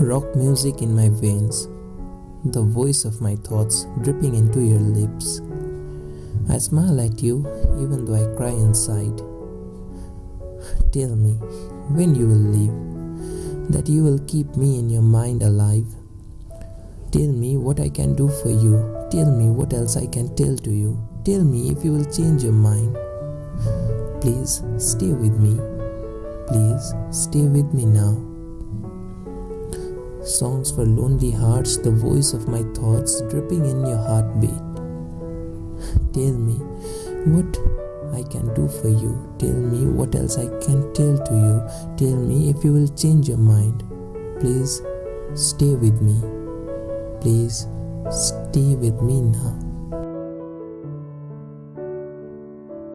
Rock music in my veins, the voice of my thoughts dripping into your lips. I smile at you even though I cry inside. Tell me when you will leave, that you will keep me in your mind alive. Tell me what I can do for you. Tell me what else I can tell to you. Tell me if you will change your mind. Please stay with me. Please stay with me now. Songs for lonely hearts, the voice of my thoughts dripping in your heartbeat. Tell me what I can do for you. Tell me what else I can tell to you. Tell me if you will change your mind. Please stay with me. Please stay with me now.